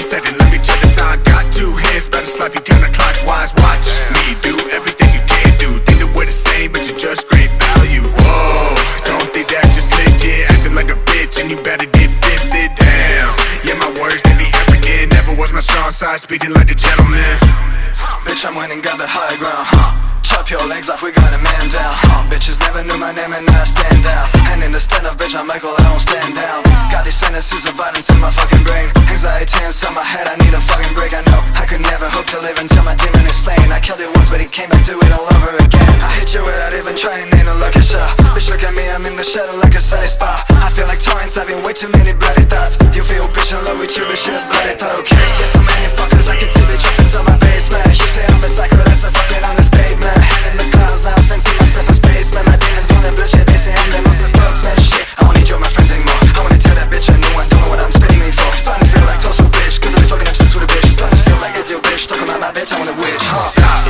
second, let me check the time. Got two hands, better slap you counterclockwise. Watch me do everything you can't do. Think that we're the same, but you're just great value. Whoa, don't think that you're slick, yeah. Acting like a bitch, and you better get fisted down. Yeah, my words, they be arrogant. Never was my strong side, speaking like a gentleman. Bitch, I'm winning, got the high ground, huh? Chop your legs off, we got a man down, huh? Bitches never knew my name and I stand out And in the stand up, bitch, I'm Michael, I don't stand down Got these fantasies of violence in my fucking brain. Anxiety inside my head, I need a fucking break. I know I could never hope to live until my demon is slain. I killed it once, but he came back, do it all over again. I hit you without even trying, ain't no lucky shot Bitch, look at me, I'm in the shadow like a sunny spot. I feel like torrents, having way too many bloody thoughts. You feel bitch, in love with you, but you're bloody thought, okay. Yeah, so many fuckers, I can see the truth want a witch, huh? Stop.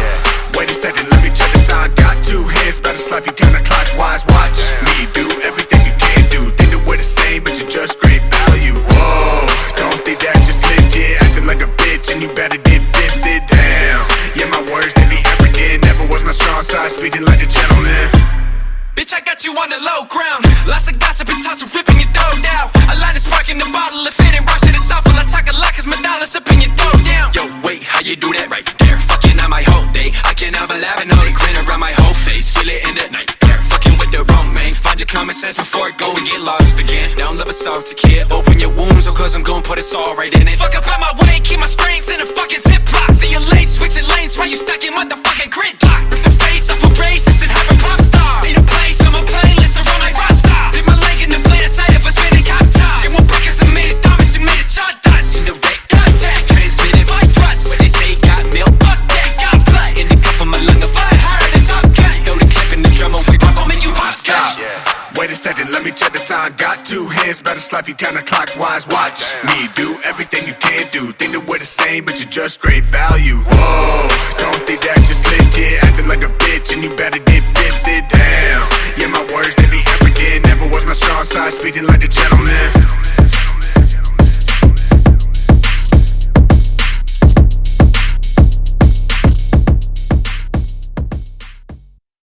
Wait a second, let me check the time. Got two hands, better slap you counterclockwise. Watch me do everything you can do. Think that we're the same, but you're just great value. Whoa, don't think that you're slick, yeah. Acting like a bitch, and you better get fisted down. Yeah, my words, they be arrogant. Never was my strong side, speaking like a gentleman. Bitch, I got you on the low ground. Lots of gossip and toss ripping your. I light a spark in the bottle, if it ain't rush it, it's Feel it in the night. Fucking with the wrong man. Find your common sense before it go and get lost again. Down love a salty kid. Open your wounds, oh, cause I'm gonna put it all right in it. Fuck up out my way, keep my strings in a fucking ziplock. See you late, switching lanes while you stuck in motherfucking gridlock. Got two hands, better slap you counterclockwise. Watch me do everything you can do. Think that we're the same, but you're just great value. Whoa, don't think that you're slick, yeah. Acting like a bitch, and you better get fisted down. Yeah, my words, they be arrogant. Never was my strong side, speaking like a gentleman.